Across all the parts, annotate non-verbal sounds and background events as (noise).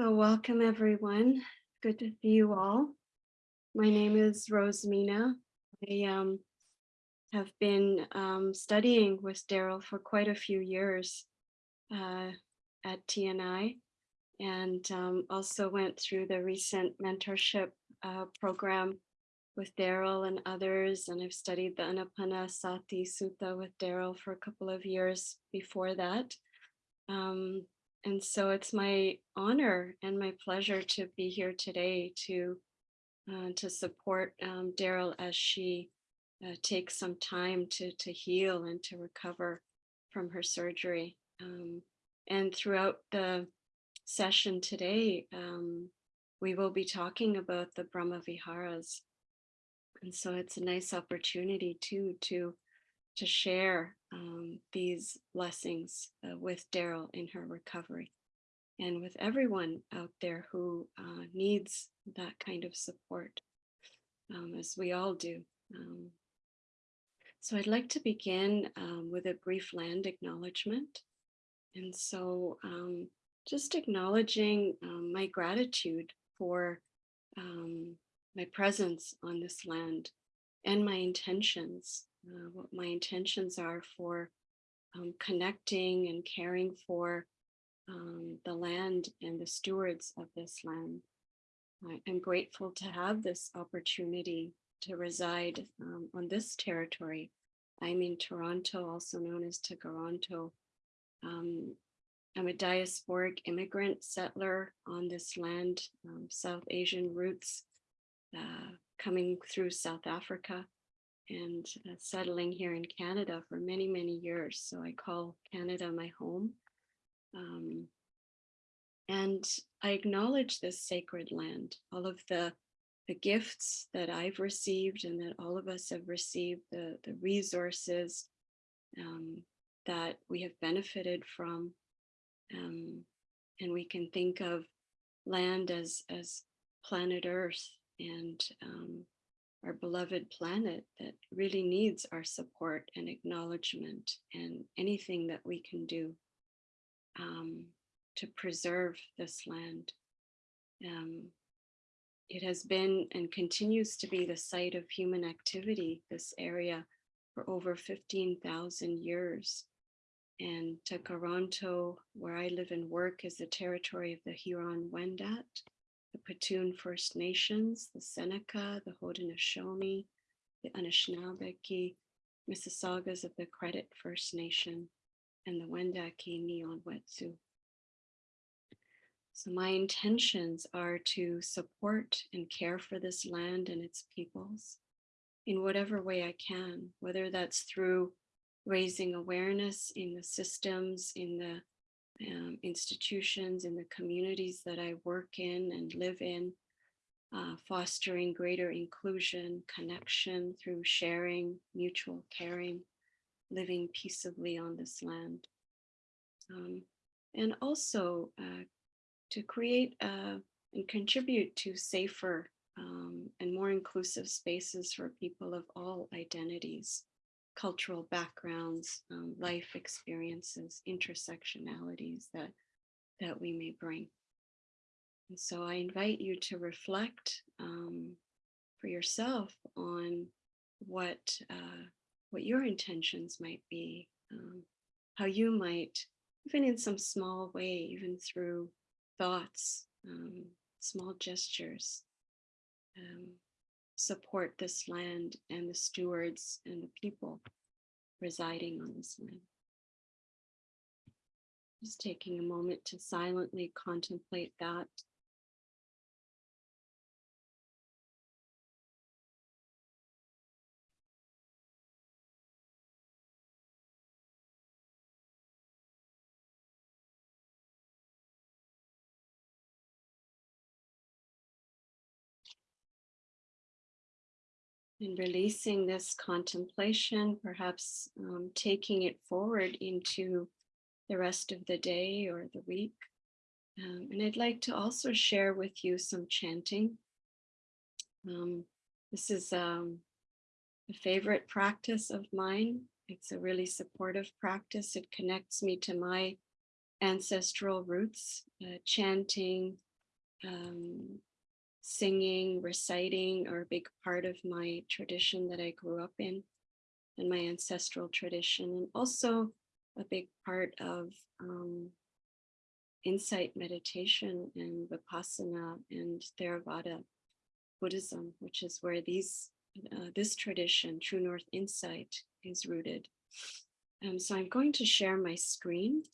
So welcome everyone. Good to see you all. My name is Rosemina. I um, have been um, studying with Daryl for quite a few years uh, at TNI and um, also went through the recent mentorship uh, program with Daryl and others. And I've studied the Anapanasati Sutta with Daryl for a couple of years before that. Um, and so it's my honor and my pleasure to be here today to uh, to support um, Daryl as she uh, takes some time to to heal and to recover from her surgery. Um, and throughout the session today, um, we will be talking about the Brahma Viharas. And so it's a nice opportunity too to to share um, these blessings uh, with Daryl in her recovery and with everyone out there who uh, needs that kind of support, um, as we all do. Um, so I'd like to begin um, with a brief land acknowledgement. And so um, just acknowledging um, my gratitude for my presence on this land and my intentions uh, what my intentions are for um, connecting and caring for um, the land and the stewards of this land. I am grateful to have this opportunity to reside um, on this territory. I'm in Toronto, also known as Tkaronto. Um, I'm a diasporic immigrant settler on this land, um, South Asian roots uh, coming through South Africa and uh, settling here in Canada for many, many years. So I call Canada my home. Um, and I acknowledge this sacred land, all of the, the gifts that I've received and that all of us have received, the, the resources um, that we have benefited from. Um, and we can think of land as, as planet Earth and um, our beloved planet that really needs our support and acknowledgement and anything that we can do um, to preserve this land. Um, it has been and continues to be the site of human activity, this area, for over 15,000 years. And Tkaronto, where I live and work, is the territory of the Huron-Wendat, the Petun First Nations, the Seneca, the Haudenosaunee, the Anishinaabeg, Mississaugas of the Credit First Nation, and the Wendake Nionwentsïo. So my intentions are to support and care for this land and its peoples in whatever way I can, whether that's through raising awareness in the systems, in the um, institutions in the communities that I work in and live in, uh, fostering greater inclusion, connection through sharing, mutual caring, living peaceably on this land. Um, and also uh, to create uh, and contribute to safer um, and more inclusive spaces for people of all identities cultural backgrounds, um, life experiences, intersectionalities that, that we may bring. And so I invite you to reflect um, for yourself on what, uh, what your intentions might be, um, how you might, even in some small way, even through thoughts, um, small gestures, um, support this land and the stewards and the people residing on this land. Just taking a moment to silently contemplate that and releasing this contemplation, perhaps um, taking it forward into the rest of the day or the week. Um, and I'd like to also share with you some chanting. Um, this is um, a favorite practice of mine. It's a really supportive practice. It connects me to my ancestral roots, uh, chanting um, singing, reciting are a big part of my tradition that I grew up in and my ancestral tradition, and also a big part of um, insight meditation and Vipassana and Theravada Buddhism, which is where these uh, this tradition, True North Insight, is rooted. Um, so I'm going to share my screen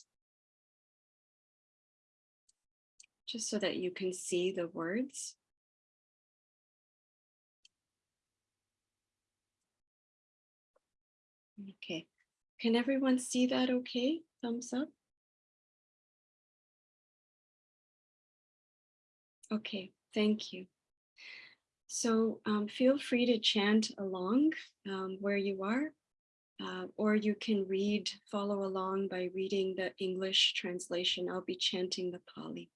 just so that you can see the words. Okay, can everyone see that okay? Thumbs up. Okay, thank you. So um, feel free to chant along um, where you are, uh, or you can read, follow along by reading the English translation. I'll be chanting the Pali.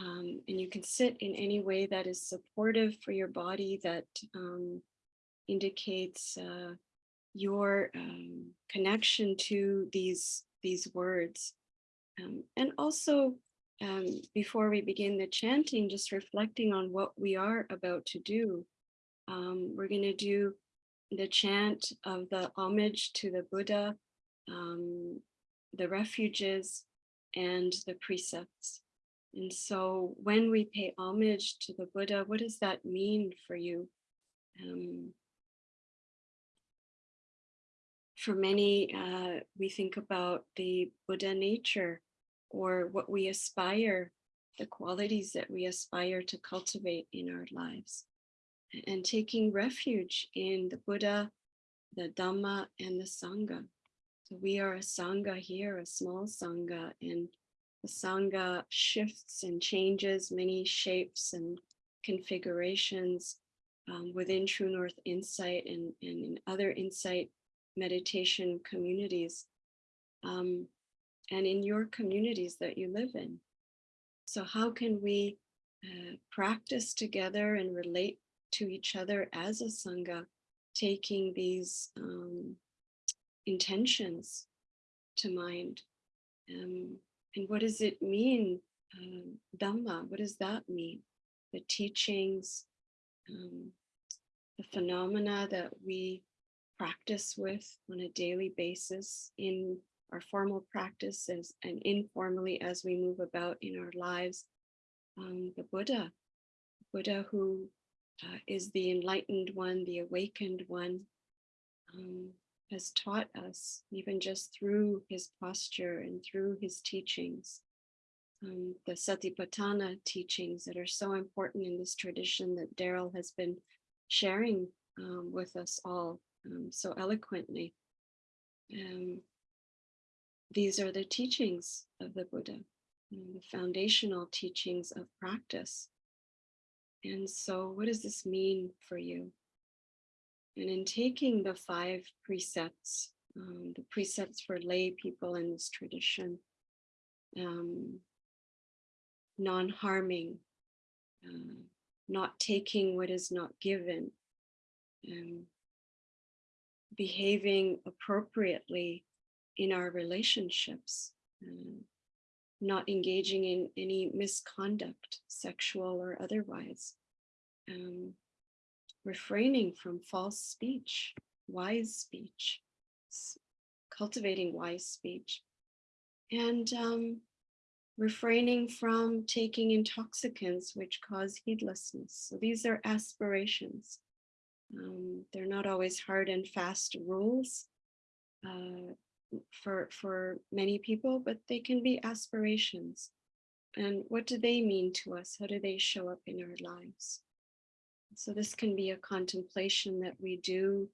Um, and you can sit in any way that is supportive for your body that um, indicates uh, your um, connection to these, these words. Um, and also um, before we begin the chanting, just reflecting on what we are about to do. Um, we're going to do the chant of the homage to the Buddha, um, the refuges, and the precepts. And so when we pay homage to the Buddha, what does that mean for you? Um, for many, uh, we think about the Buddha nature or what we aspire, the qualities that we aspire to cultivate in our lives. And taking refuge in the Buddha, the Dhamma, and the Sangha. So we are a Sangha here, a small Sangha, and the Sangha shifts and changes many shapes and configurations um, within True North Insight and, and in other insight meditation communities. Um, and in your communities that you live in. So how can we uh, practice together and relate to each other as a Sangha, taking these um, intentions to mind? Um, and what does it mean, uh, Dhamma, what does that mean? The teachings, um, the phenomena that we practice with on a daily basis in our formal practices and informally as we move about in our lives. Um, the Buddha, Buddha who uh, is the enlightened one, the awakened one, um, has taught us even just through his posture and through his teachings. Um, the Satipatthana teachings that are so important in this tradition that Daryl has been sharing um, with us all um, so eloquently. Um, these are the teachings of the Buddha, the foundational teachings of practice. And so what does this mean for you? And in taking the five precepts, um, the precepts for lay people in this tradition, um, non-harming, uh, not taking what is not given, um, behaving appropriately in our relationships, uh, not engaging in any misconduct, sexual or otherwise, um, refraining from false speech, wise speech, cultivating wise speech, and um, refraining from taking intoxicants which cause heedlessness. So these are aspirations. Um, they're not always hard and fast rules. Uh, for for many people, but they can be aspirations. And what do they mean to us? How do they show up in our lives? So this can be a contemplation that we do.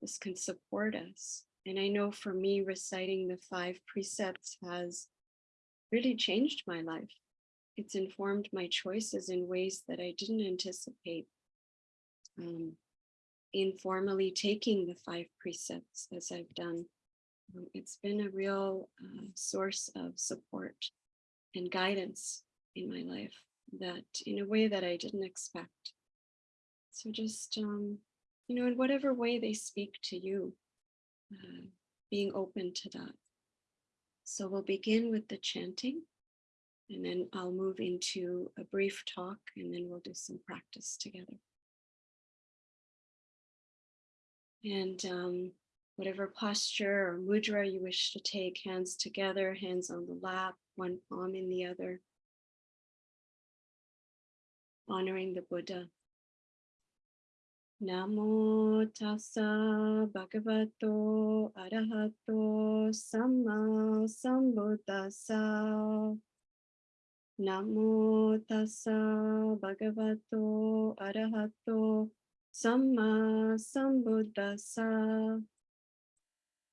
This can support us. And I know for me, reciting the five precepts has really changed my life. It's informed my choices in ways that I didn't anticipate. Um, informally taking the five precepts as I've done um, it's been a real uh, source of support and guidance in my life that in a way that I didn't expect. So just, um, you know, in whatever way they speak to you, uh, being open to that. So we'll begin with the chanting. And then I'll move into a brief talk and then we'll do some practice together. And um, whatever posture or mudra you wish to take, hands together, hands on the lap, one palm in the other. Honoring the Buddha. Namo tassa bhagavato arahato samma sambuddhassa. Namo tassa bhagavato arahato samma Sambuddhassa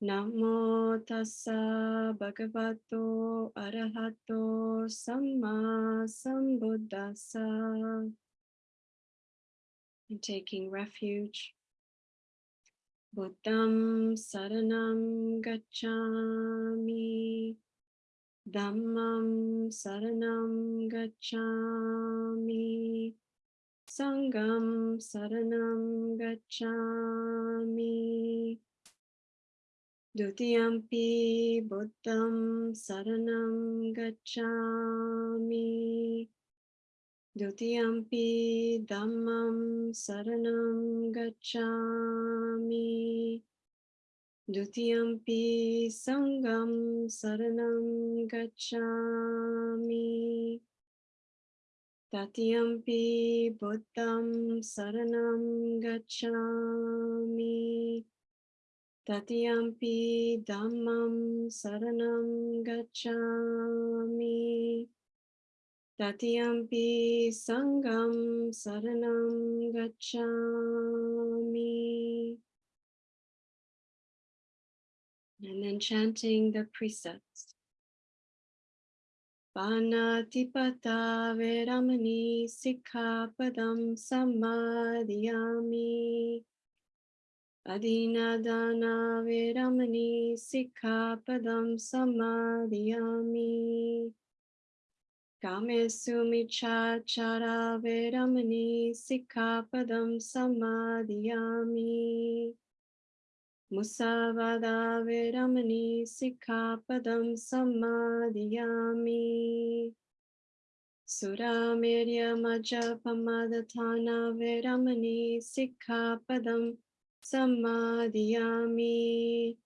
Namo tassa bhagavato arahato samma sambuddhassa and taking refuge. Buddham saranam gacchami. Dhammam saranam gacchami. Sangham saranam gacchami. Dutiyampi Buddham saranam gacchami. Dutiyampi Dhammam Saranam Gacchami. Dutiyampi Sangham Saranam Gacchami. Tatiyampi Buddham Saranam Gacchami. Tatiyampi Dhammam Saranam Gacchami. Tatiyampi Sangham Saranam Gacchami. And then chanting the precepts. Panatipata Veramani Sikkhapadam Samadhiyami. Adinadana Veramani Sikkhapadam Samadhiyami. Kamesu micchacara veramani sikkhapadam samadhiyami. Musavada veramani sikkhapadam samadhiyami. Suramirya majapamadhatana veramani sikkhapadam samadhiyami.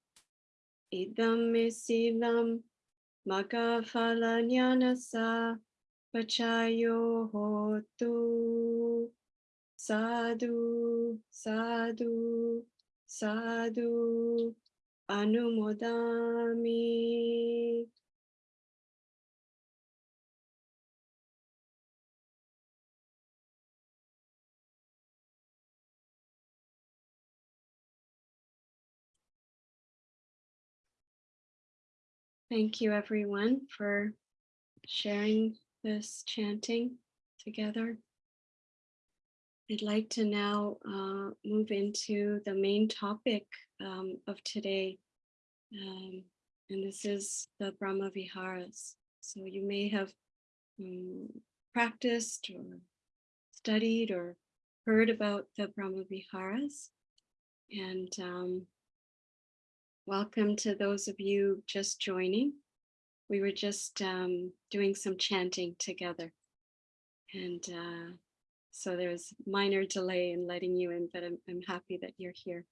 Idam silam Magafalanyana pachayo hotu. Sadhu, sadhu, sadhu, anumodami. Thank you everyone for sharing this chanting together. I'd like to now uh, move into the main topic um, of today. Um, and this is the Brahma Viharas. So you may have um, practiced or studied or heard about the Brahma Viharas. And um, Welcome to those of you just joining. We were just um, doing some chanting together. And uh, so there's minor delay in letting you in, but I'm, I'm happy that you're here.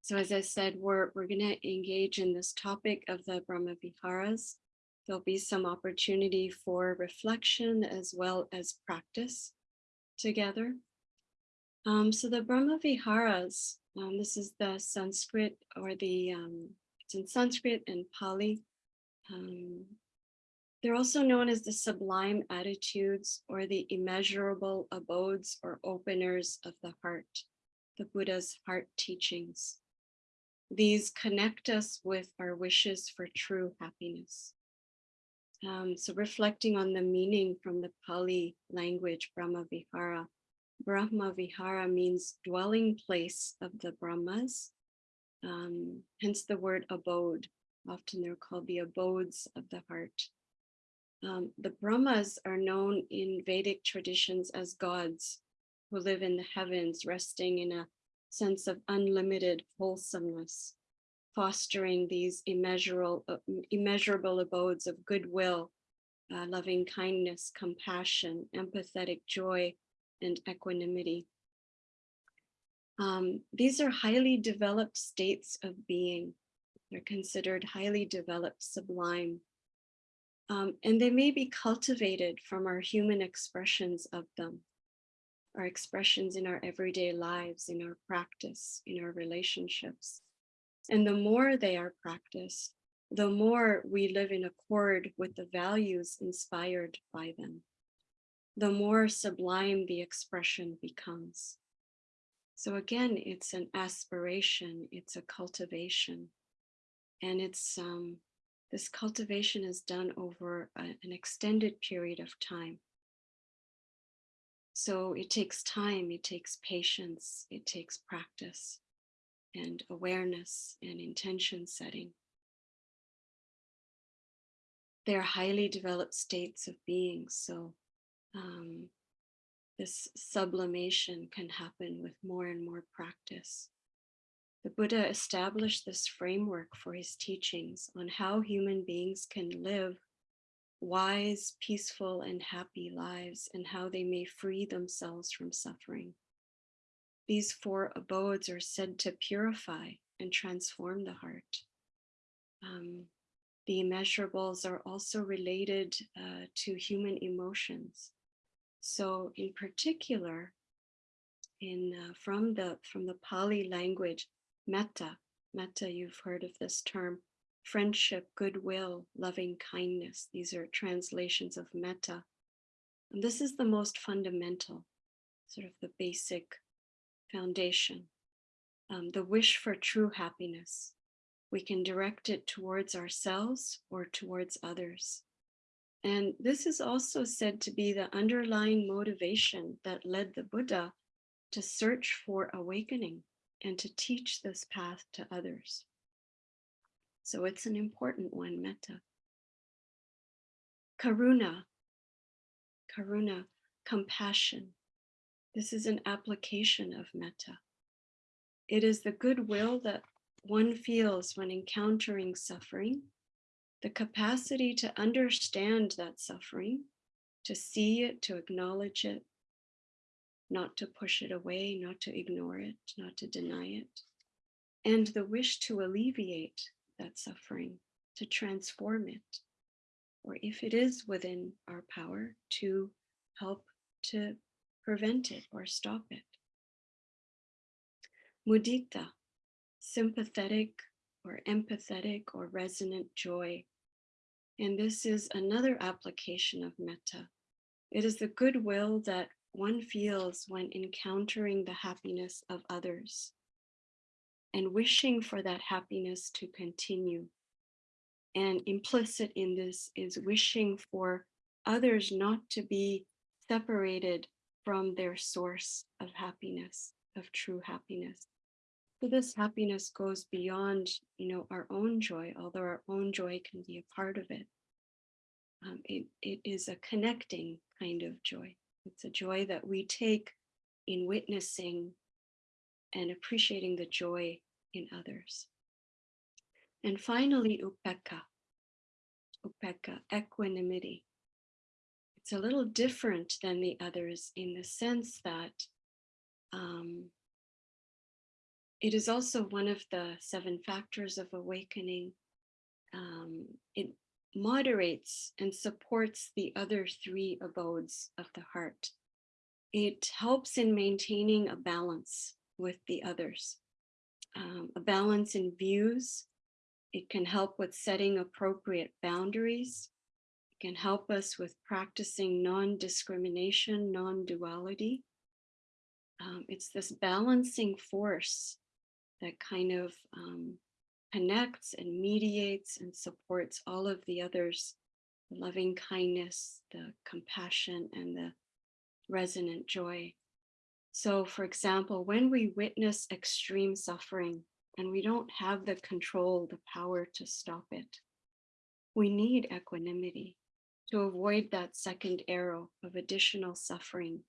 So as I said, we're, we're going to engage in this topic of the Brahma Viharas. There'll be some opportunity for reflection as well as practice together. Um, so the Brahma Viharas um, this is the Sanskrit or the, um, it's in Sanskrit and Pali. They're also known as the sublime attitudes or the immeasurable abodes or openers of the heart, the Buddha's heart teachings. These connect us with our wishes for true happiness. Um, so reflecting on the meaning from the Pali language, Brahma Vihara, Brahma Vihara means dwelling place of the Brahmas, um, hence the word abode. Often they're called the abodes of the heart. Um, the Brahmas are known in Vedic traditions as gods who live in the heavens, resting in a sense of unlimited wholesomeness, fostering these immeasurable, uh, immeasurable abodes of goodwill, uh, loving kindness, compassion, empathetic joy, and equanimity. Um, these are highly developed states of being. They're considered highly developed sublime. Um, and they may be cultivated from our human expressions of them, our expressions in our everyday lives, in our practice, in our relationships. And the more they are practiced, the more we live in accord with the values inspired by them, the more sublime the expression becomes. So again, it's an aspiration, it's a cultivation, and it's um, this cultivation is done over a, an extended period of time. So it takes time, it takes patience, it takes practice and awareness and intention setting. They're highly developed states of being. So um, this sublimation can happen with more and more practice. The Buddha established this framework for his teachings on how human beings can live wise, peaceful, and happy lives and how they may free themselves from suffering. These four abodes are said to purify and transform the heart. Um, the immeasurables are also related uh, to human emotions. So in particular, in uh, from the from the Pali language, metta, metta, you've heard of this term, friendship, goodwill, loving kindness. These are translations of metta. And this is the most fundamental, sort of the basic foundation. Um, the wish for true happiness, we can direct it towards ourselves or towards others. And this is also said to be the underlying motivation that led the Buddha to search for awakening and to teach this path to others. So it's an important one, metta. Karuna, karuna, compassion. This is an application of metta. It is the goodwill that one feels when encountering suffering, the capacity to understand that suffering, to see it, to acknowledge it, not to push it away, not to ignore it, not to deny it, and the wish to alleviate that suffering, to transform it, or if it is within our power, to help to prevent it or stop it. Mudita, sympathetic or empathetic or resonant joy. And this is another application of metta. It is the goodwill that one feels when encountering the happiness of others and wishing for that happiness to continue. And implicit in this is wishing for others not to be separated from their source of happiness, of true happiness. So this happiness goes beyond, you know, our own joy, although our own joy can be a part of it. Um, it, it is a connecting kind of joy. It's a joy that we take in witnessing and appreciating the joy in others. And finally, upekkha, upekkha, equanimity. It's a little different than the others in the sense that um, it is also one of the seven factors of awakening. Um, it moderates and supports the other three abodes of the heart. It helps in maintaining a balance with the others, um, a balance in views. It can help with setting appropriate boundaries. It can help us with practicing non-discrimination, non-duality. Um, it's this balancing force that kind of um, connects and mediates and supports all of the others, the loving kindness, the compassion, and the resonant joy. So for example, when we witness extreme suffering and we don't have the control, the power to stop it, we need equanimity to avoid that second arrow of additional suffering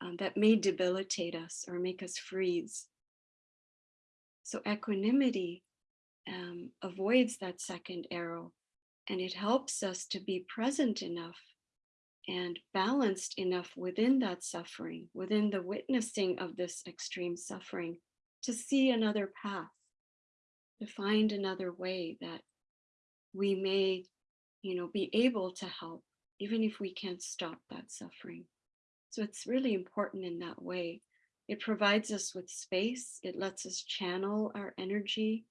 um, that may debilitate us or make us freeze so equanimity um, avoids that second arrow And it helps us to be present enough and balanced enough within that suffering, within the witnessing of this extreme suffering, to see another path, to find another way that we may, you know, be able to help, even if we can't stop that suffering. So it's really important in that way. It provides us with space. It lets us channel our energy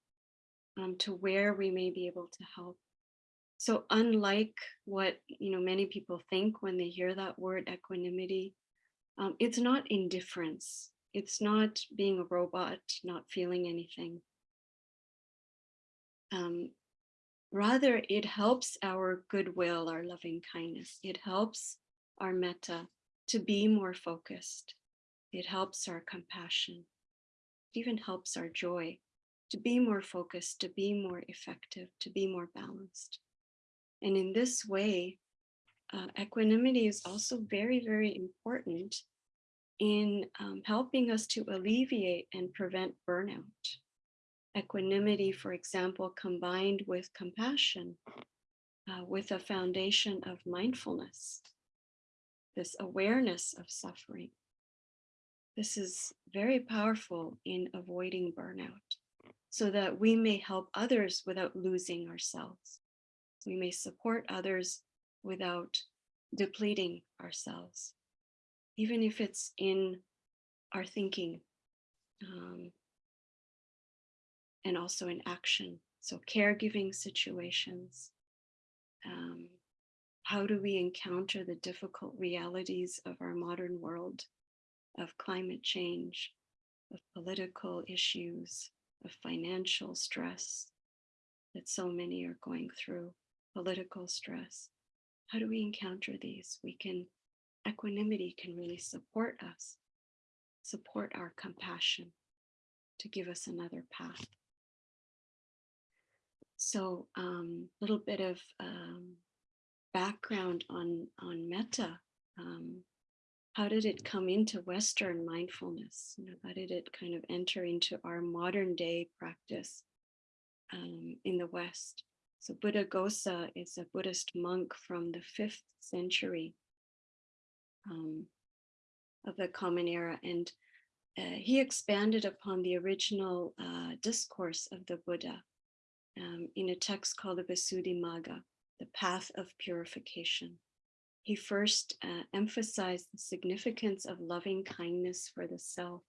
um, to where we may be able to help. So unlike what you know many people think when they hear that word equanimity, um, it's not indifference. It's not being a robot, not feeling anything. Um, rather, it helps our goodwill, our loving kindness. It helps our metta to be more focused. It helps our compassion. It even helps our joy to be more focused, to be more effective, to be more balanced. And in this way, uh, equanimity is also very, very important in um, helping us to alleviate and prevent burnout. Equanimity, for example, combined with compassion, uh, with a foundation of mindfulness, this awareness of suffering. This is very powerful in avoiding burnout so that we may help others without losing ourselves. We may support others without depleting ourselves, even if it's in our thinking um, and also in action. So caregiving situations. Um, how do we encounter the difficult realities of our modern world, of climate change, of political issues, of financial stress that so many are going through, political stress. How do we encounter these? We can, equanimity can really support us, support our compassion to give us another path. So a um, little bit of um, background on, on metta. Um, how did it come into Western mindfulness? You know, how did it kind of enter into our modern day practice um, in the West? So Buddhaghosa is a Buddhist monk from the fifth century um, of the Common Era, and uh, he expanded upon the original uh, discourse of the Buddha um, in a text called the Visuddhimagga, the path of purification he first uh, emphasized the significance of loving kindness for the self.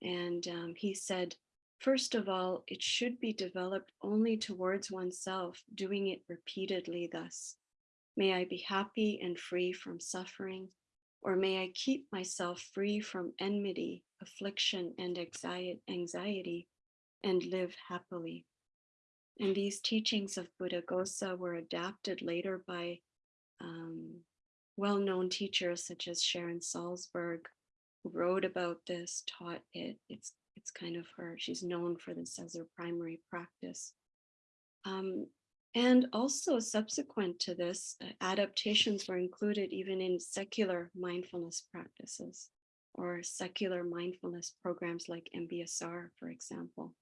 And um, he said, first of all, it should be developed only towards oneself, doing it repeatedly thus. May I be happy and free from suffering, or may I keep myself free from enmity, affliction, and anxiety, and live happily. And these teachings of Buddha Buddhaghosa were adapted later by um, well-known teachers such as Sharon Salzberg, who wrote about this, taught it. It's it's kind of her. She's known for this as her primary practice. Um, and also subsequent to this, uh, adaptations were included even in secular mindfulness practices or secular mindfulness programs like MBSR, for example.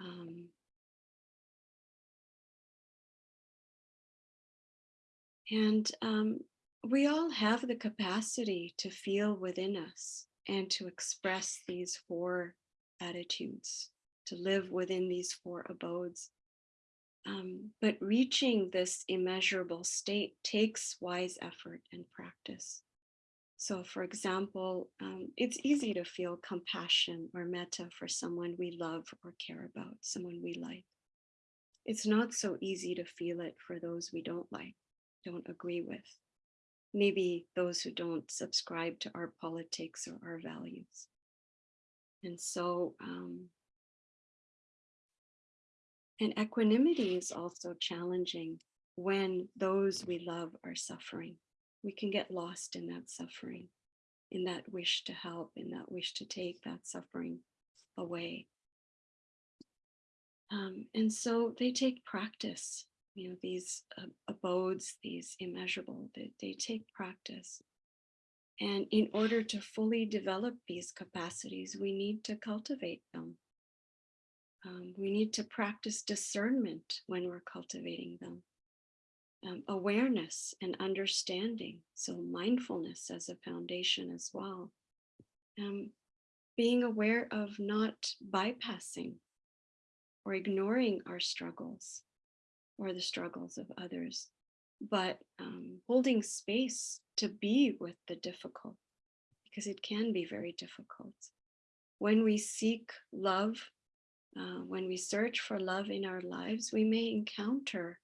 Um, And um, we all have the capacity to feel within us and to express these four attitudes, to live within these four abodes. Um, but reaching this immeasurable state takes wise effort and practice. So for example, um, it's easy to feel compassion or metta for someone we love or care about, someone we like. It's not so easy to feel it for those we don't like don't agree with. Maybe those who don't subscribe to our politics or our values. And so, um, and equanimity is also challenging when those we love are suffering. We can get lost in that suffering, in that wish to help, in that wish to take that suffering away. Um, and so they take practice you know, these uh, abodes, these immeasurable, they, they take practice. And in order to fully develop these capacities, we need to cultivate them. Um, we need to practice discernment when we're cultivating them. Um, awareness and understanding. So, mindfulness as a foundation as well. Um, being aware of not bypassing or ignoring our struggles or the struggles of others, but um, holding space to be with the difficult because it can be very difficult. When we seek love, uh, when we search for love in our lives, we may encounter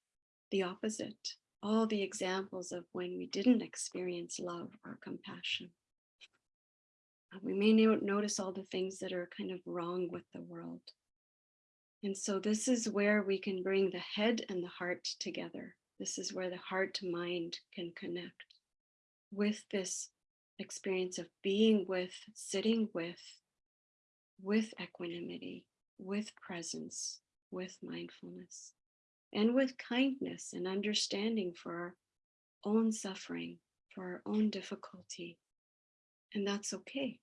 the opposite, all the examples of when we didn't experience love or compassion. Uh, we may notice all the things that are kind of wrong with the world. And so this is where we can bring the head and the heart together. This is where the heart to mind can connect with this experience of being with, sitting with, with equanimity, with presence, with mindfulness, and with kindness and understanding for our own suffering, for our own difficulty. And that's okay.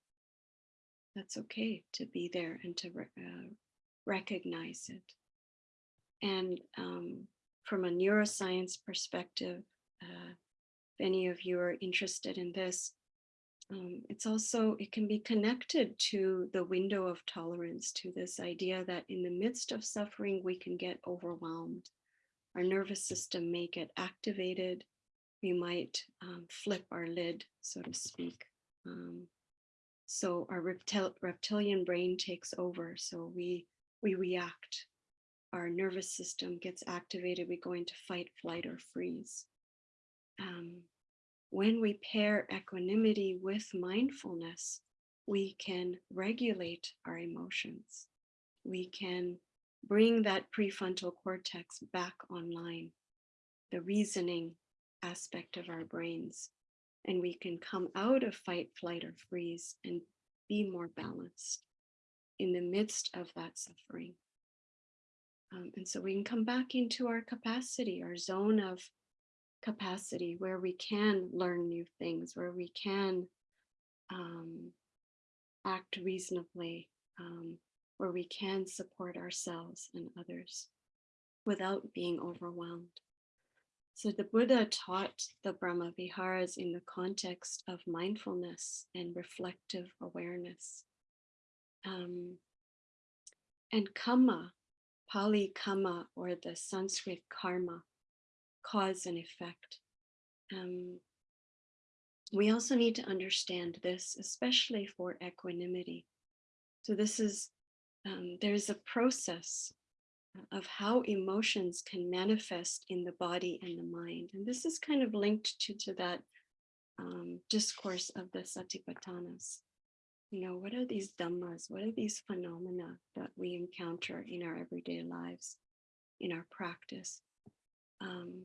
That's okay to be there and to uh, recognize it. And um, from a neuroscience perspective, uh, if any of you are interested in this, um, it's also, it can be connected to the window of tolerance, to this idea that in the midst of suffering, we can get overwhelmed. Our nervous system may get activated. We might um, flip our lid, so to speak. Um, so our reptil reptilian brain takes over. So we, we react. Our nervous system gets activated. We go into fight, flight, or freeze. Um, when we pair equanimity with mindfulness, we can regulate our emotions. We can bring that prefrontal cortex back online, the reasoning aspect of our brains, and we can come out of fight, flight, or freeze and be more balanced in the midst of that suffering. Um, and so we can come back into our capacity, our zone of capacity where we can learn new things, where we can um, act reasonably, um, where we can support ourselves and others without being overwhelmed. So the Buddha taught the Brahma Viharas in the context of mindfulness and reflective awareness. Um, and kamma, Pali kamma, or the Sanskrit karma, cause and effect. Um, we also need to understand this, especially for equanimity. So this is, um, there's a process of how emotions can manifest in the body and the mind. And this is kind of linked to, to that um, discourse of the Satipatthanas. You know, what are these dhammas? What are these phenomena that we encounter in our everyday lives, in our practice? Um,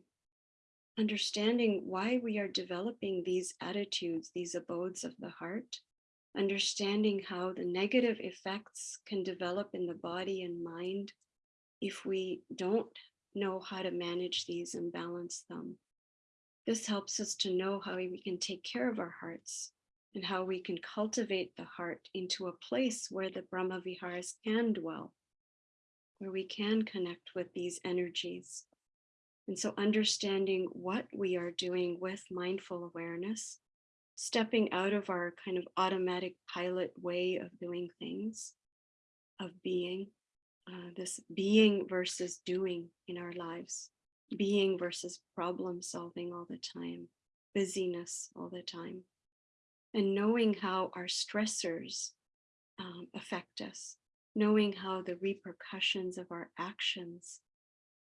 understanding why we are developing these attitudes, these abodes of the heart, understanding how the negative effects can develop in the body and mind if we don't know how to manage these and balance them. This helps us to know how we can take care of our hearts and how we can cultivate the heart into a place where the Brahma Viharas can dwell, where we can connect with these energies. And so understanding what we are doing with mindful awareness, stepping out of our kind of automatic pilot way of doing things, of being, uh, this being versus doing in our lives, being versus problem solving all the time, busyness all the time, and knowing how our stressors um, affect us, knowing how the repercussions of our actions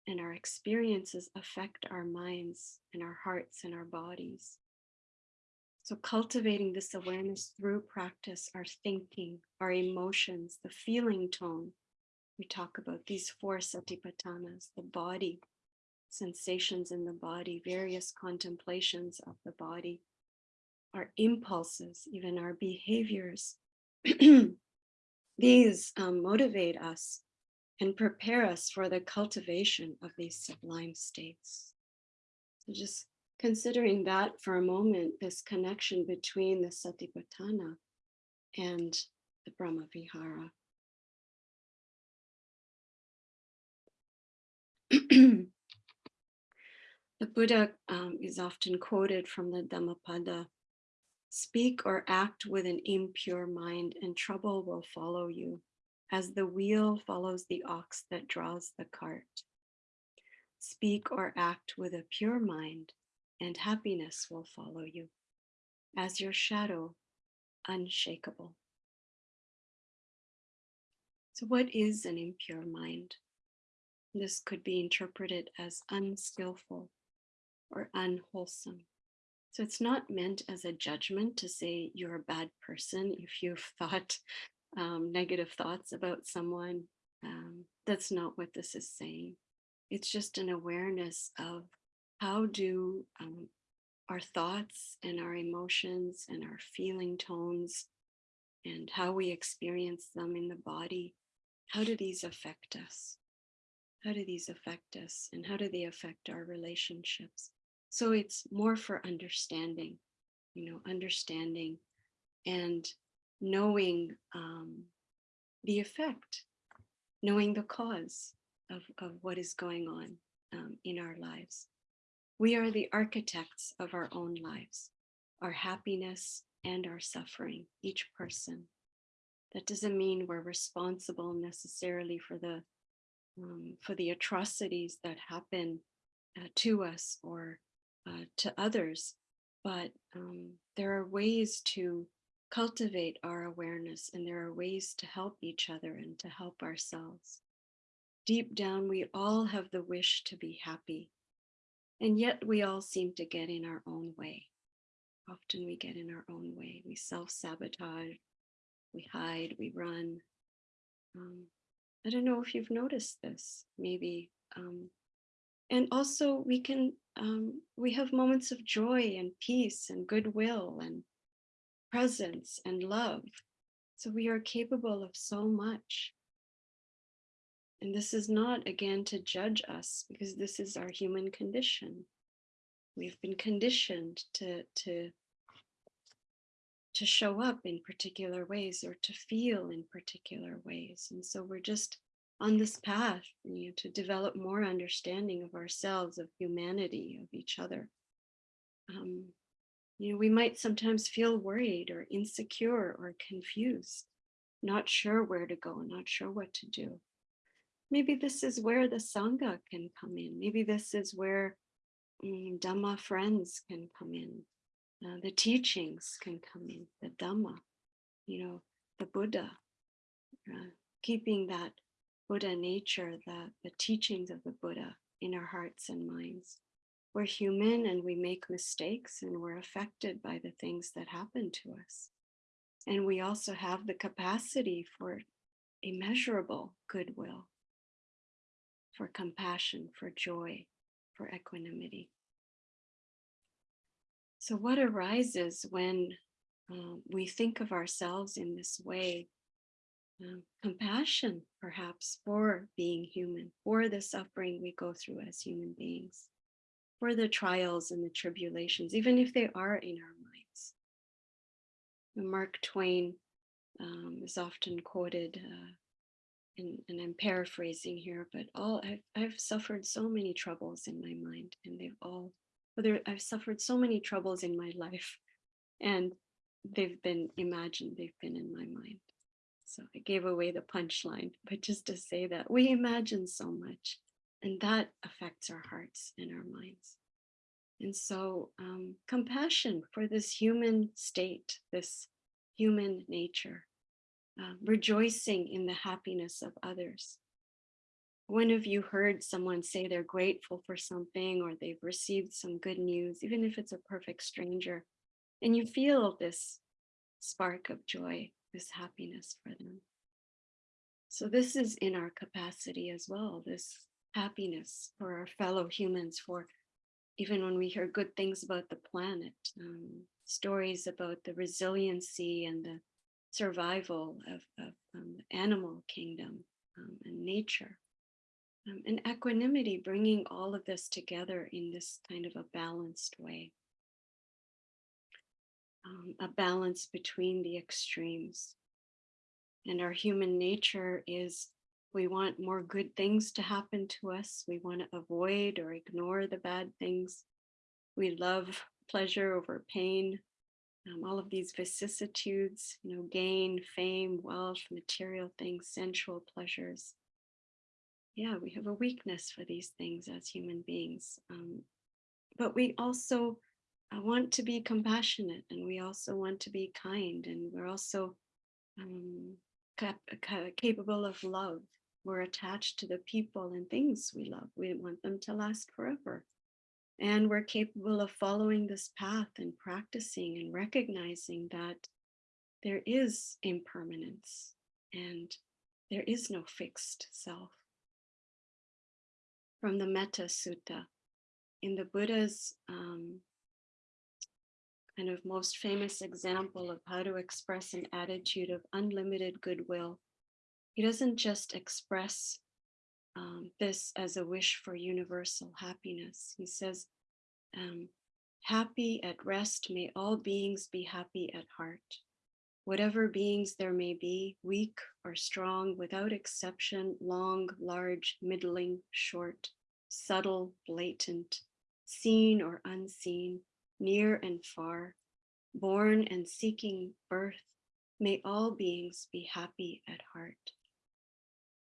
and our experiences affect our minds and our hearts and our bodies. So cultivating this awareness through practice, our thinking, our emotions, the feeling tone. We talk about these four satipatthanas, the body, sensations in the body, various contemplations of the body, our impulses, even our behaviors. (clears throat) These um, motivate us and prepare us for the cultivation of these sublime states. So just considering that for a moment, this connection between the Satipatthana and the Brahma Vihara. (clears throat) the Buddha um, is often quoted from the Dhammapada Speak or act with an impure mind, and trouble will follow you, as the wheel follows the ox that draws the cart. Speak or act with a pure mind, and happiness will follow you, as your shadow, unshakable. So, what is an impure mind? This could be interpreted as unskillful or unwholesome. So it's not meant as a judgment to say you're a bad person if you've (laughs) thought um, negative thoughts about someone. Um, that's not what this is saying. It's just an awareness of how do um, our thoughts and our emotions and our feeling tones and how we experience them in the body, how do these affect us? How do these affect us and how do they affect our relationships? So it's more for understanding, you know, understanding and knowing um, the effect, knowing the cause of, of what is going on um, in our lives. We are the architects of our own lives, our happiness and our suffering, each person. That doesn't mean we're responsible necessarily for the um, for the atrocities that happen uh, to us or uh, to others, but um, there are ways to cultivate our awareness and there are ways to help each other and to help ourselves. Deep down, we all have the wish to be happy, and yet we all seem to get in our own way. Often we get in our own way. We self sabotage, we hide, we run. Um, I don't know if you've noticed this. Maybe um, and also we can um, we have moments of joy and peace and goodwill and presence and love. So we are capable of so much. And this is not again to judge us because this is our human condition. We've been conditioned to to to show up in particular ways or to feel in particular ways. And so we're just on this path you know, to develop more understanding of ourselves, of humanity, of each other. Um, you know, we might sometimes feel worried or insecure or confused, not sure where to go, not sure what to do. Maybe this is where the Sangha can come in. Maybe this is where um, Dhamma friends can come in. Uh, the teachings can come in, the Dhamma, you know, the Buddha, uh, keeping that Buddha nature, the, the teachings of the Buddha in our hearts and minds. We're human and we make mistakes and we're affected by the things that happen to us. And we also have the capacity for immeasurable goodwill, for compassion, for joy, for equanimity. So, what arises when um, we think of ourselves in this way um, compassion, perhaps, for being human, for the suffering we go through as human beings, for the trials and the tribulations, even if they are in our minds. Mark Twain um, is often quoted, uh, and, and I'm paraphrasing here, but all I've, I've suffered so many troubles in my mind, and they've all, whether I've suffered so many troubles in my life, and they've been imagined, they've been in my mind. So I gave away the punchline, but just to say that we imagine so much and that affects our hearts and our minds. And so um, compassion for this human state, this human nature, uh, rejoicing in the happiness of others. When have you heard someone say they're grateful for something or they've received some good news, even if it's a perfect stranger, and you feel this spark of joy this happiness for them. So this is in our capacity as well, this happiness for our fellow humans, for even when we hear good things about the planet, um, stories about the resiliency and the survival of, of um, the animal kingdom um, and nature. Um, and equanimity, bringing all of this together in this kind of a balanced way um, a balance between the extremes. And our human nature is We want more good things to happen to us. We want to avoid or ignore the bad things. We love pleasure over pain. Um, all of these vicissitudes, you know, gain, fame, wealth, material things, sensual pleasures. Yeah, we have a weakness for these things as human beings. Um, but we also uh, want to be compassionate and we also want to be kind and we're also um, cap capable of love. We're attached to the people and things we love. We want them to last forever. And we're capable of following this path and practicing and recognizing that there is impermanence and there is no fixed self. From the Metta Sutta, in the Buddha's um, kind of most famous example of how to express an attitude of unlimited goodwill, he doesn't just express um, this as a wish for universal happiness. He says, um, happy at rest, may all beings be happy at heart. Whatever beings there may be, weak or strong, without exception, long, large, middling, short, subtle, blatant, seen or unseen, near and far, born and seeking birth, may all beings be happy at heart.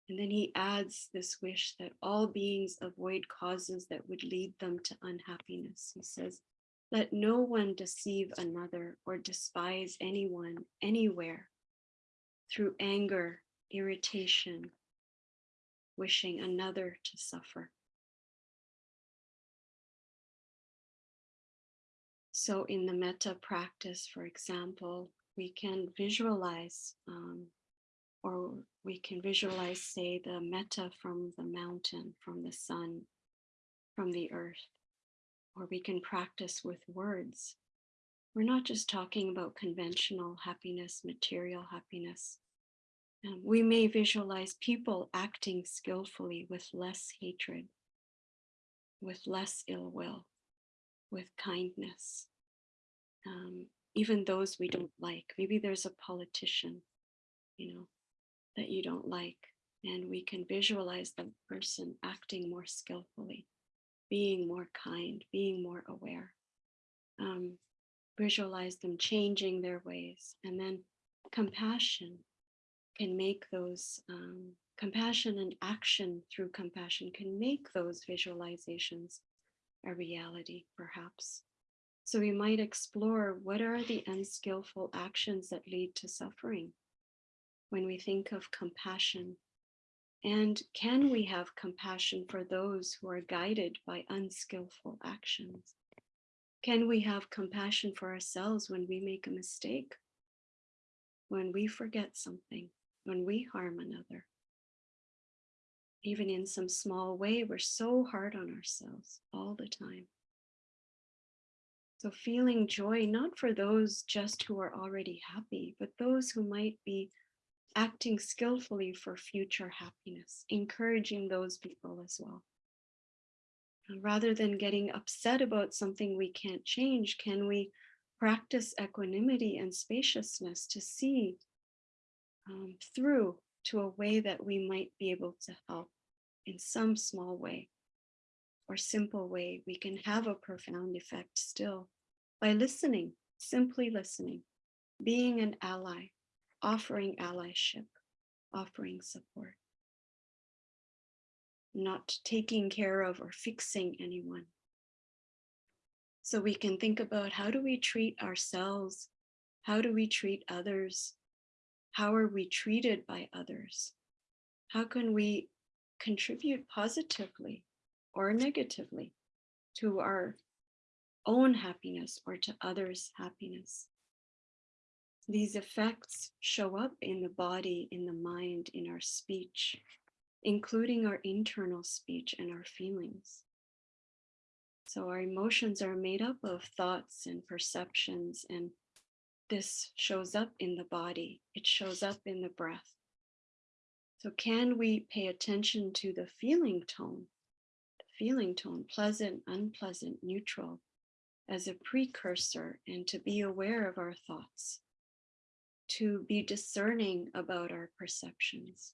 And then he adds this wish that all beings avoid causes that would lead them to unhappiness. He says, let no one deceive another or despise anyone anywhere through anger, irritation, wishing another to suffer. So in the metta practice, for example, we can visualize um, or we can visualize, say, the metta from the mountain, from the sun, from the earth, or we can practice with words. We're not just talking about conventional happiness, material happiness. Um, we may visualize people acting skillfully with less hatred, with less ill will, with kindness. Even those we don't like. Maybe there's a politician, you know, that you don't like. And we can visualize the person acting more skillfully, being more kind, being more aware. Um, visualize them changing their ways. And then compassion can make those, um, compassion and action through compassion can make those visualizations a reality, perhaps. So we might explore what are the unskillful actions that lead to suffering when we think of compassion? And can we have compassion for those who are guided by unskillful actions? Can we have compassion for ourselves when we make a mistake? When we forget something, when we harm another? Even in some small way, we're so hard on ourselves all the time. So feeling joy, not for those just who are already happy, but those who might be acting skillfully for future happiness, encouraging those people as well. And rather than getting upset about something we can't change, can we practice equanimity and spaciousness to see um, through to a way that we might be able to help in some small way or simple way, we can have a profound effect still by listening, simply listening, being an ally, offering allyship, offering support, not taking care of or fixing anyone. So we can think about how do we treat ourselves? How do we treat others? How are we treated by others? How can we contribute positively or negatively to our own happiness or to others' happiness? These effects show up in the body, in the mind, in our speech, including our internal speech and our feelings. So our emotions are made up of thoughts and perceptions, and this shows up in the body. It shows up in the breath. So can we pay attention to the feeling tone, the feeling tone, pleasant, unpleasant, neutral, as a precursor and to be aware of our thoughts? to be discerning about our perceptions,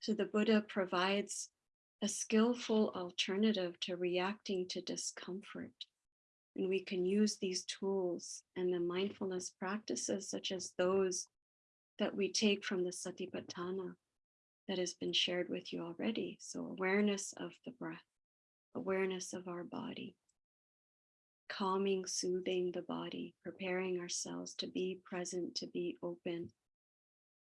So the Buddha provides a skillful alternative to reacting to discomfort. And we can use these tools and the mindfulness practices, such as those that we take from the Satipatthana that has been shared with you already. So, awareness of the breath, awareness of our body, calming, soothing the body, preparing ourselves to be present, to be open,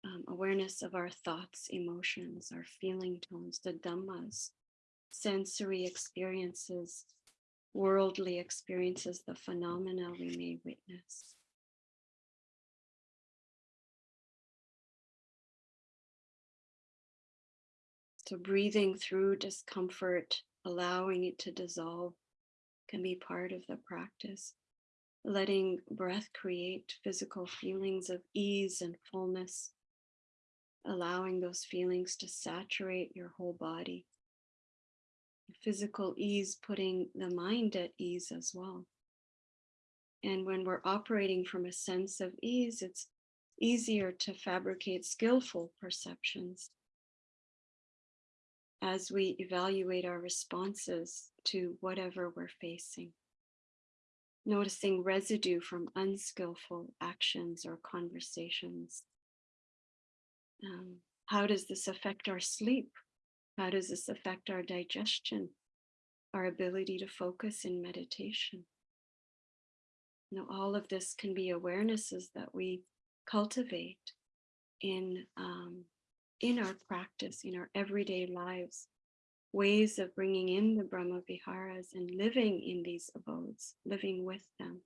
um, awareness of our thoughts, emotions, our feeling tones, the dhammas, sensory experiences, worldly experiences, the phenomena we may witness. So, breathing through discomfort, allowing it to dissolve, can be part of the practice. Letting breath create physical feelings of ease and fullness, allowing those feelings to saturate your whole body. Physical ease, putting the mind at ease as well. And when we're operating from a sense of ease, it's easier to fabricate skillful perceptions as we evaluate our responses to whatever we're facing. Noticing residue from unskillful actions or conversations. Um, how does this affect our sleep? How does this affect our digestion, our ability to focus in meditation? You know, all of this can be awarenesses that we cultivate in um, in our practice, in our everyday lives, ways of bringing in the Brahma Viharas and living in these abodes, living with them.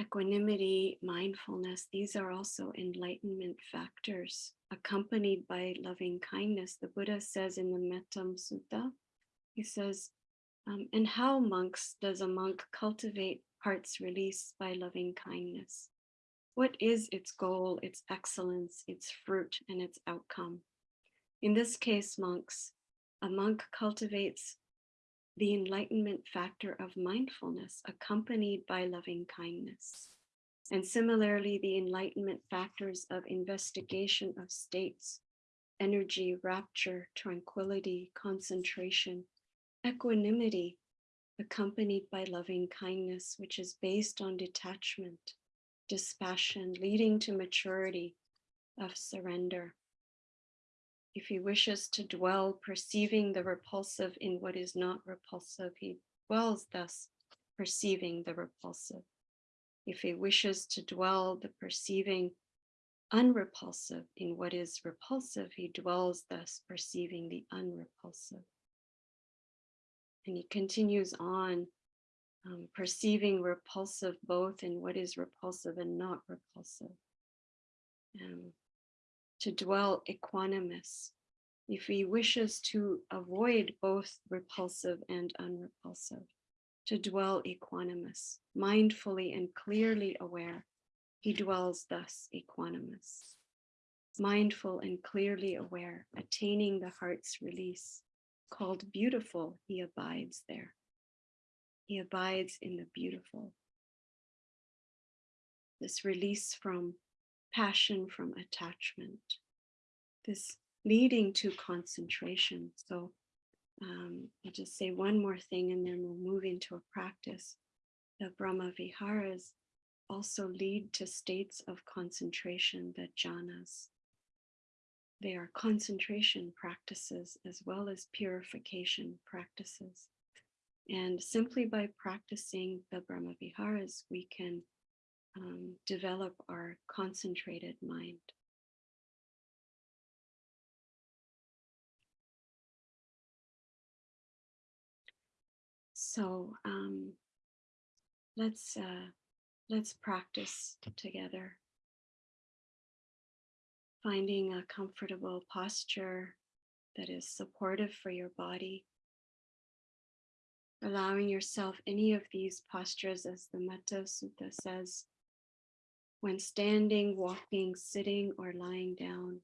Equanimity, mindfulness, these are also enlightenment factors accompanied by loving kindness. The Buddha says in the Mettam Sutta, he says, um, and how monks does a monk cultivate heart's release by loving kindness? What is its goal, its excellence, its fruit, and its outcome? In this case, monks, a monk cultivates the enlightenment factor of mindfulness accompanied by loving kindness. And similarly, the enlightenment factors of investigation of states, energy, rapture, tranquility, concentration, equanimity, accompanied by loving kindness, which is based on detachment, dispassion, leading to maturity of surrender. If he wishes to dwell, perceiving the repulsive in what is not repulsive, he dwells thus, perceiving the repulsive. If he wishes to dwell, the perceiving unrepulsive in what is repulsive, he dwells thus, perceiving the unrepulsive. And he continues on um, perceiving repulsive both in what is repulsive and not repulsive. Um, to dwell equanimous. If he wishes to avoid both repulsive and unrepulsive, to dwell equanimous, mindfully and clearly aware, he dwells thus equanimous. Mindful and clearly aware, attaining the heart's release, called beautiful, he abides there. He abides in the beautiful. This release from passion, from attachment, this leading to concentration. So um, I'll just say one more thing and then we'll move into a practice. The Brahma Viharas also lead to states of concentration, the jhanas. They are concentration practices as well as purification practices. And simply by practicing the Brahma Viharas, we can um, develop our concentrated mind. So um, let's uh, let's practice together finding a comfortable posture that is supportive for your body. Allowing yourself any of these postures, as the Metta Sutta says, when standing, walking, sitting, or lying down.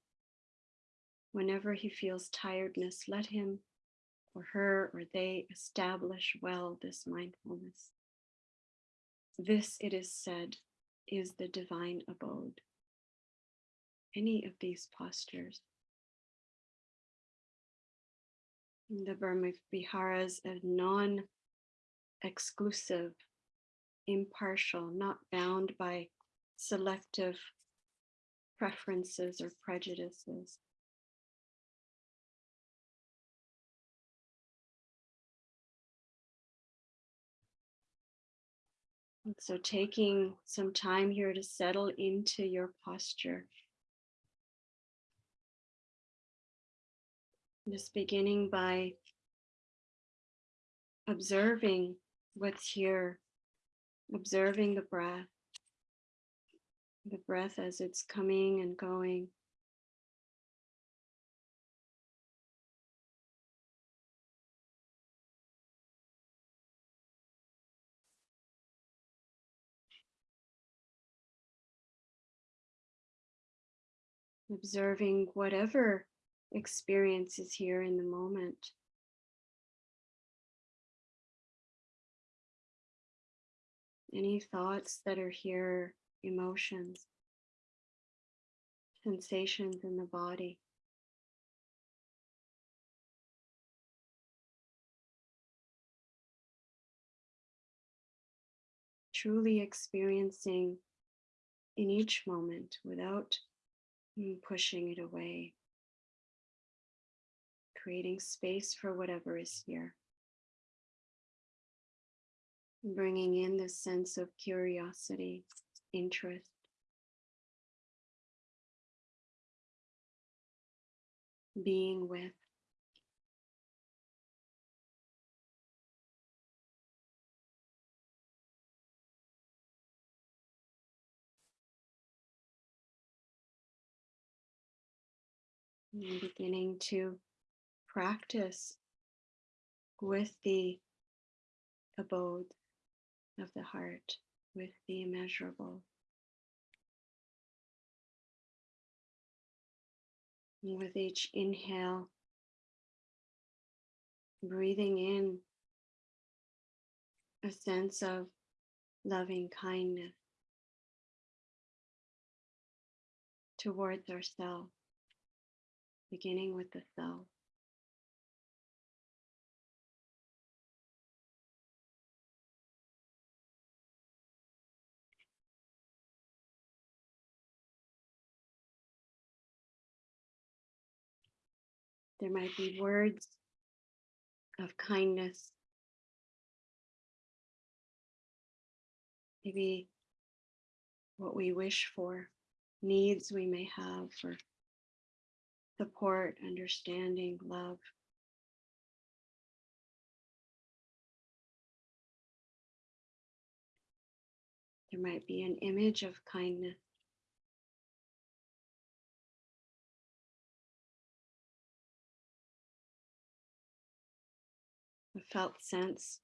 Whenever he feels tiredness, let him or her or they establish well this mindfulness. This, it is said, is the divine abode. Any of these postures. The Brahma Viharas as non exclusive, impartial, not bound by selective preferences or prejudices. So taking some time here to settle into your posture. Just beginning by observing what's here, observing the breath, the breath as it's coming and going. Observing whatever experience is here in the moment. Any thoughts that are here, emotions, sensations in the body. Truly experiencing in each moment without mm, pushing it away, creating space for whatever is here bringing in this sense of curiosity, interest. Being with. And beginning to practice with the abode of the heart with the immeasurable. With each inhale, breathing in a sense of loving kindness towards ourselves, beginning with the self. There might be words of kindness. Maybe what we wish for, needs we may have for support, understanding, love. There might be an image of kindness. Felt sense.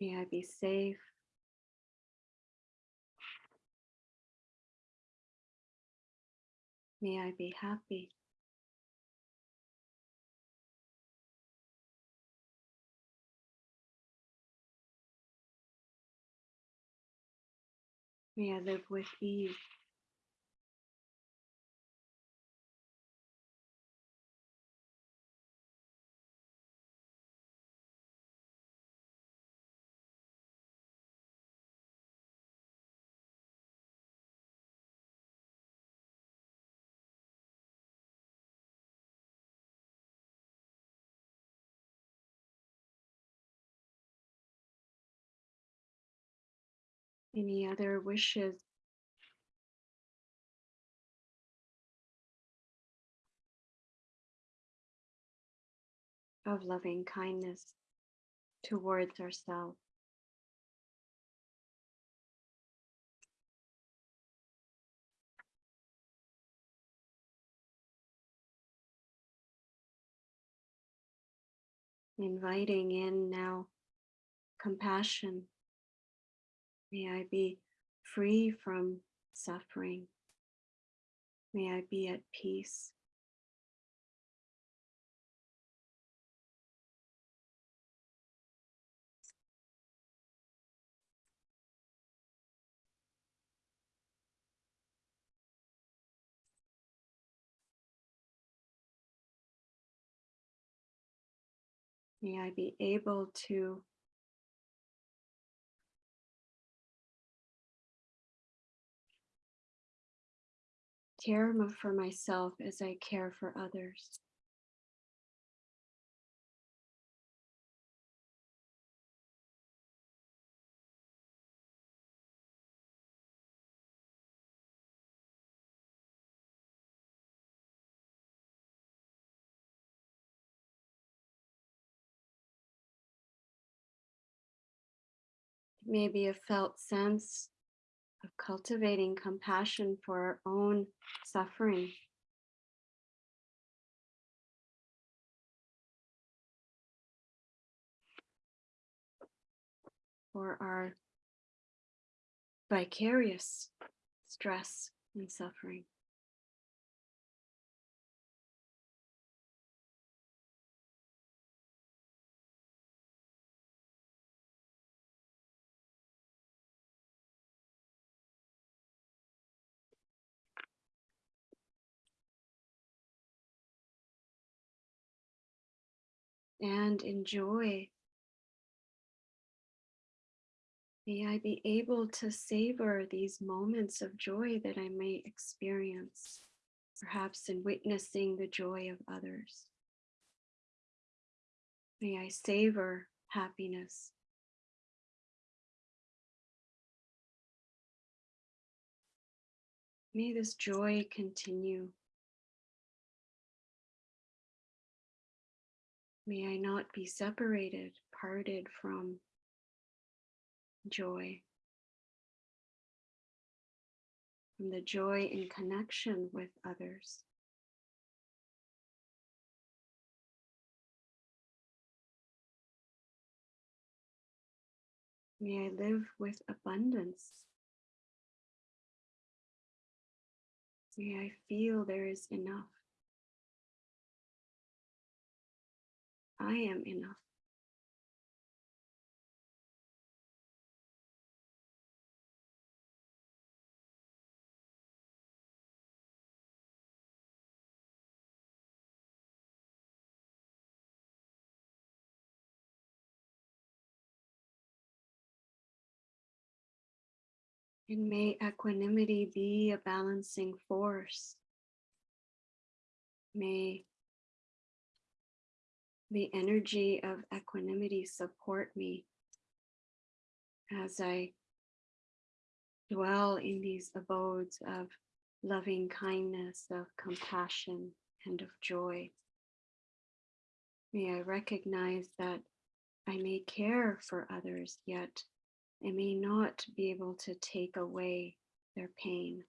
May I be safe. May I be happy. May I live with ease. Any other wishes? Of loving kindness towards ourselves. Inviting in now compassion May I be free from suffering. May I be at peace. May I be able to care for myself as I care for others. Maybe a felt sense cultivating compassion for our own suffering. For our vicarious stress and suffering. And enjoy. May I be able to savor these moments of joy that I may experience, perhaps in witnessing the joy of others. May I savor happiness. May this joy continue. May I not be separated, parted from joy, from the joy in connection with others. May I live with abundance. May I feel there is enough. I am enough. And may equanimity be a balancing force. May the energy of equanimity support me as I dwell in these abodes of loving kindness, of compassion, and of joy. May I recognize that I may care for others, yet I may not be able to take away their pain.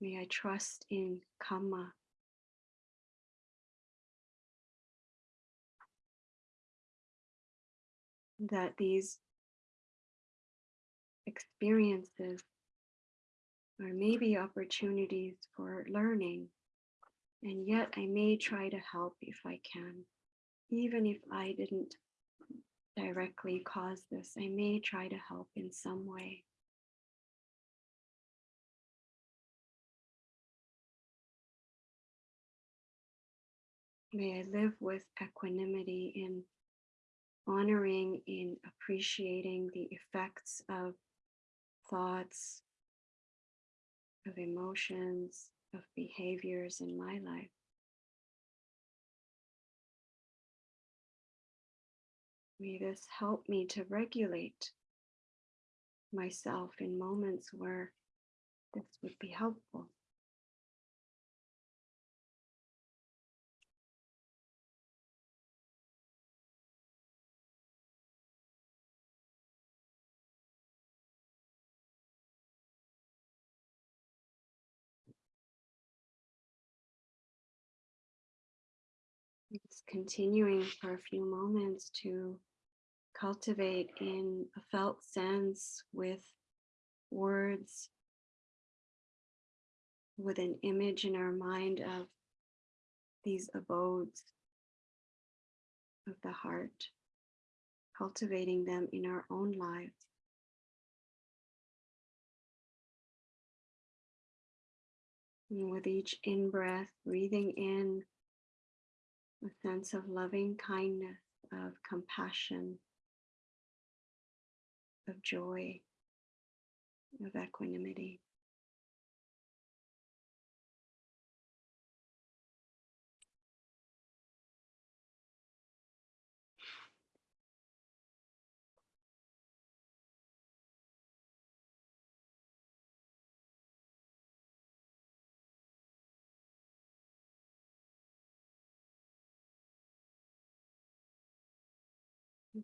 May I trust in Kamma, that these experiences are maybe opportunities for learning. And yet I may try to help if I can. Even if I didn't directly cause this, I may try to help in some way. May I live with equanimity in honoring in appreciating the effects of thoughts, of emotions, of behaviors in my life. May this help me to regulate myself in moments where this would be helpful. Continuing for a few moments to cultivate in a felt sense with words, with an image in our mind of these abodes of the heart, cultivating them in our own lives. And with each in breath, breathing in a sense of loving kindness, of compassion, of joy, of equanimity.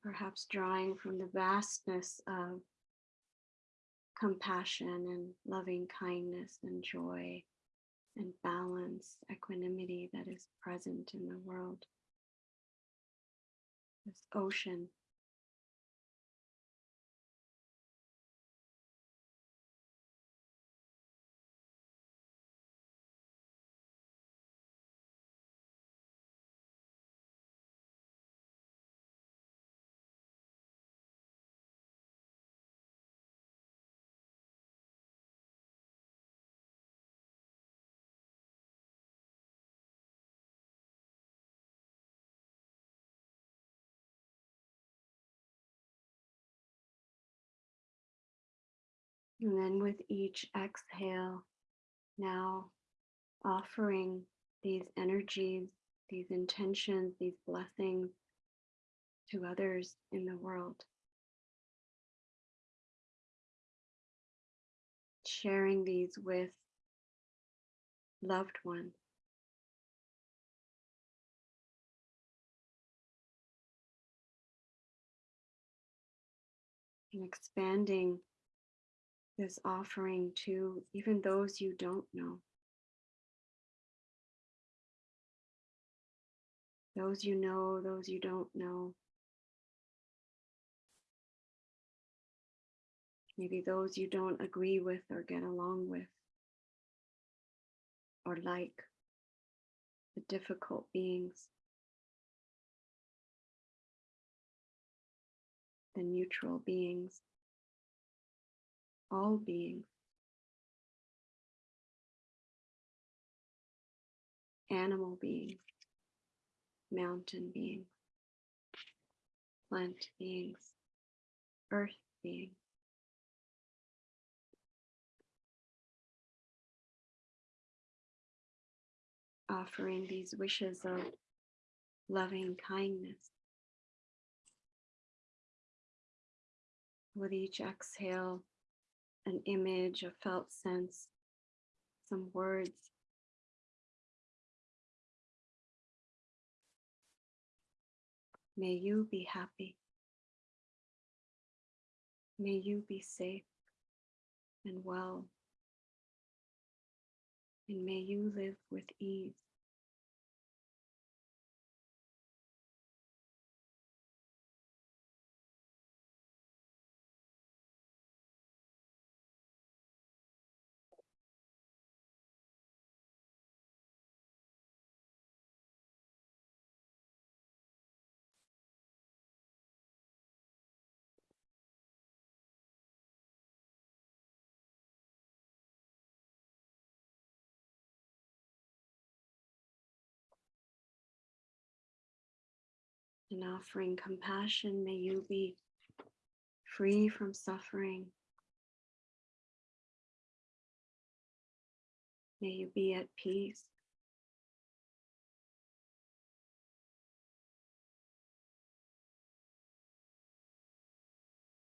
Perhaps drawing from the vastness of compassion and loving kindness and joy and balance, equanimity that is present in the world. This ocean. And then with each exhale, now offering these energies, these intentions, these blessings to others in the world. Sharing these with loved ones. And expanding this offering to even those you don't know. Those you know, those you don't know. Maybe those you don't agree with or get along with or like the difficult beings, the neutral beings all beings, animal beings, mountain beings, plant beings, earth beings. Offering these wishes of loving kindness. With each exhale, an image, a felt sense, some words. May you be happy. May you be safe and well. And may you live with ease. And offering compassion, may you be free from suffering. May you be at peace.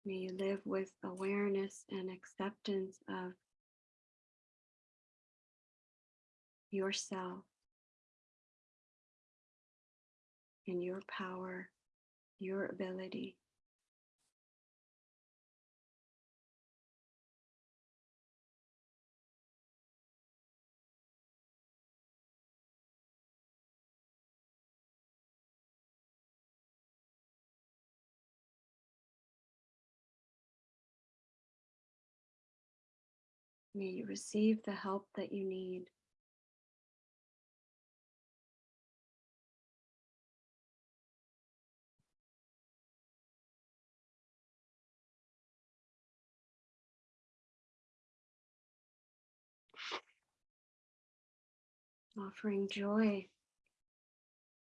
May you live with awareness and acceptance of yourself in your power, your ability. May you receive the help that you need. Offering joy.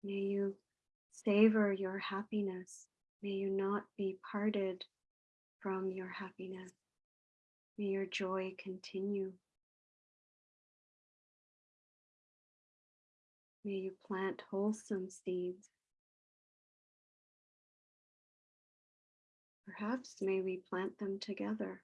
May you savor your happiness. May you not be parted from your happiness. May your joy continue. May you plant wholesome seeds. Perhaps may we plant them together.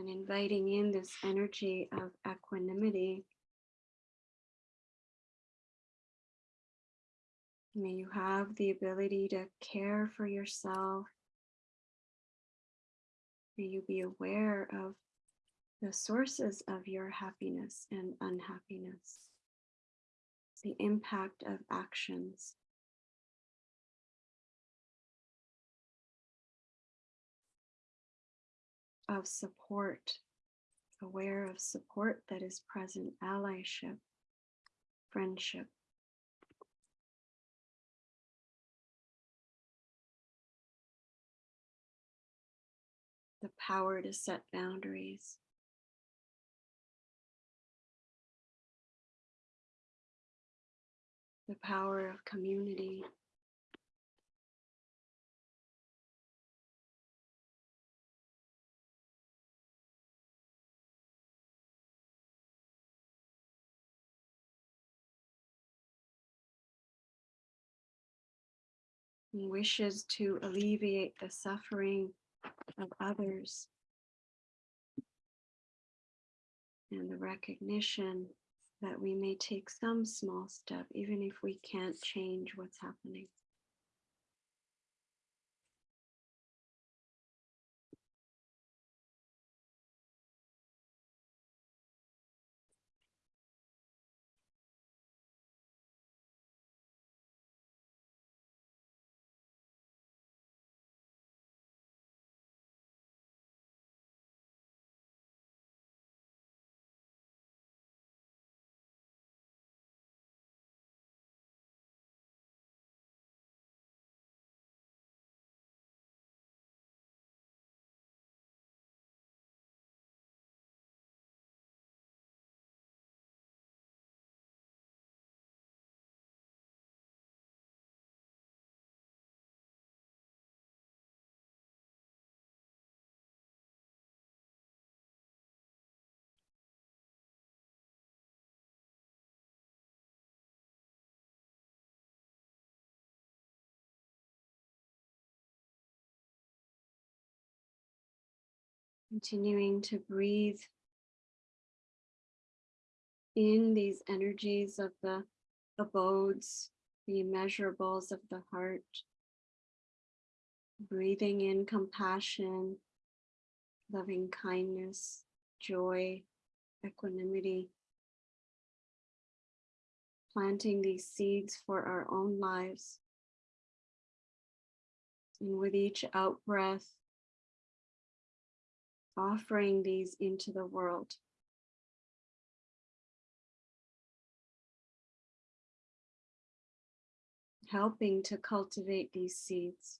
And inviting in this energy of equanimity. May you have the ability to care for yourself. May you be aware of the sources of your happiness and unhappiness, the impact of actions. Of support, aware of support that is present, allyship, friendship. The power to set boundaries. The power of community. Wishes to alleviate the suffering of others and the recognition that we may take some small step, even if we can't change what's happening. Continuing to breathe in these energies of the abodes, the immeasurables of the heart. Breathing in compassion, loving kindness, joy, equanimity. Planting these seeds for our own lives. And with each out breath, offering these into the world. Helping to cultivate these seeds.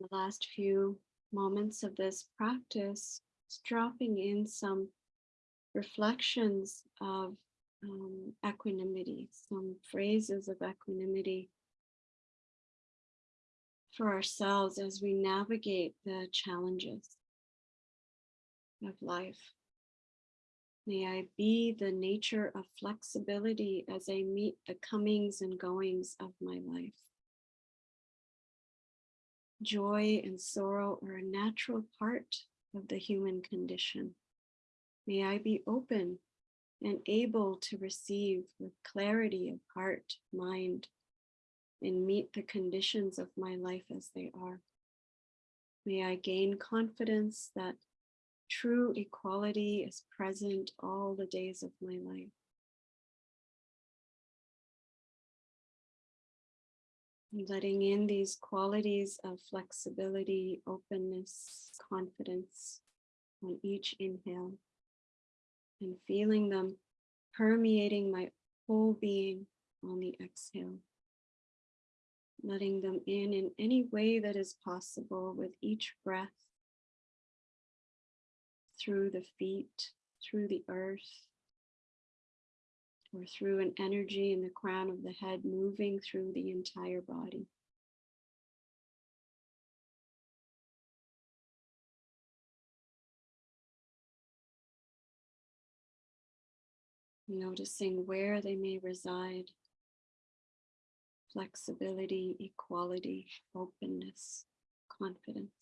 The last few moments of this practice, dropping in some reflections of um, equanimity, some phrases of equanimity for ourselves as we navigate the challenges of life. May I be the nature of flexibility as I meet the comings and goings of my life. Joy and sorrow are a natural part of the human condition. May I be open and able to receive with clarity of heart, mind, and meet the conditions of my life as they are. May I gain confidence that true equality is present all the days of my life. Letting in these qualities of flexibility, openness, confidence on each inhale and feeling them permeating my whole being on the exhale. Letting them in in any way that is possible with each breath through the feet, through the earth, or through an energy in the crown of the head moving through the entire body. Noticing where they may reside, flexibility, equality, openness, confidence.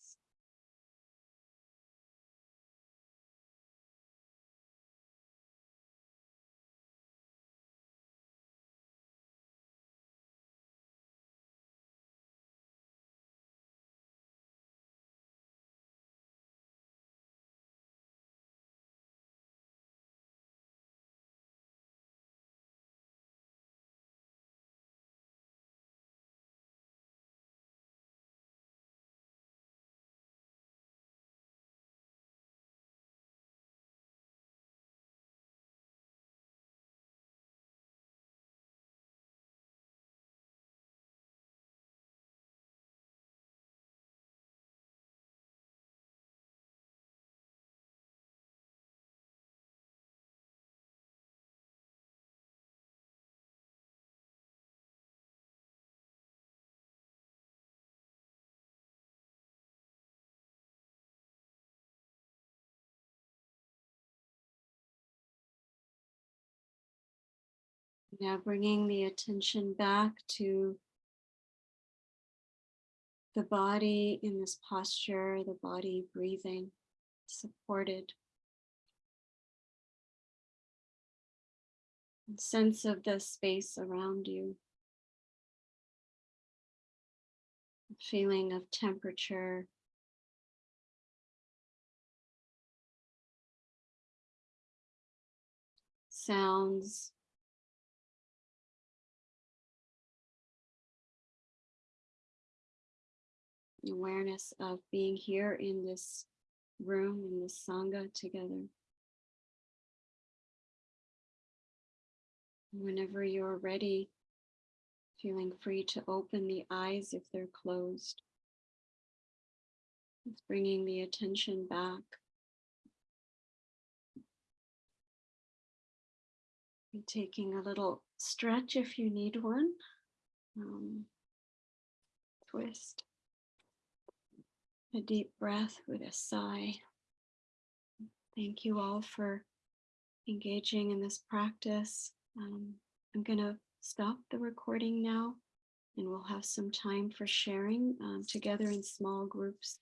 Now bringing the attention back to the body in this posture, the body breathing, supported. And sense of the space around you. Feeling of temperature. Sounds. Awareness of being here in this room, in this Sangha together. Whenever you're ready, feeling free to open the eyes if they're closed. It's bringing the attention back. Taking a little stretch if you need one. Um, twist a deep breath with a sigh. Thank you all for engaging in this practice. Um, I'm going to stop the recording now and we'll have some time for sharing um, together in small groups